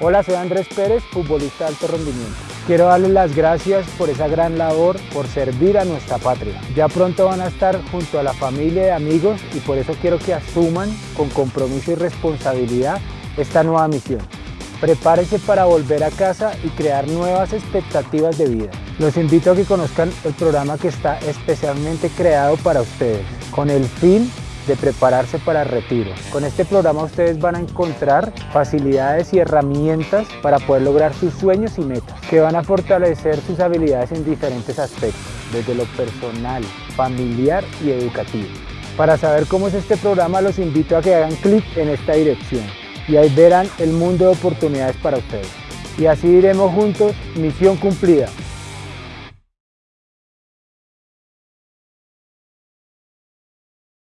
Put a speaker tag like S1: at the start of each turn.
S1: Hola, soy Andrés Pérez, futbolista de alto rendimiento. Quiero darles las gracias por esa gran labor, por servir a nuestra patria. Ya pronto van a estar junto a la familia y amigos y por eso quiero que asuman con compromiso y responsabilidad esta nueva misión. Prepárense para volver a casa y crear nuevas expectativas de vida. Los invito a que conozcan el programa que está especialmente creado para ustedes, con el fin de prepararse para el retiro. Con este programa ustedes van a encontrar facilidades y herramientas para poder lograr sus sueños y metas, que van a fortalecer sus habilidades en diferentes aspectos, desde lo personal, familiar y educativo. Para saber cómo es este programa los invito a que hagan clic en esta dirección y ahí verán el mundo de oportunidades para ustedes. Y así iremos juntos, misión cumplida.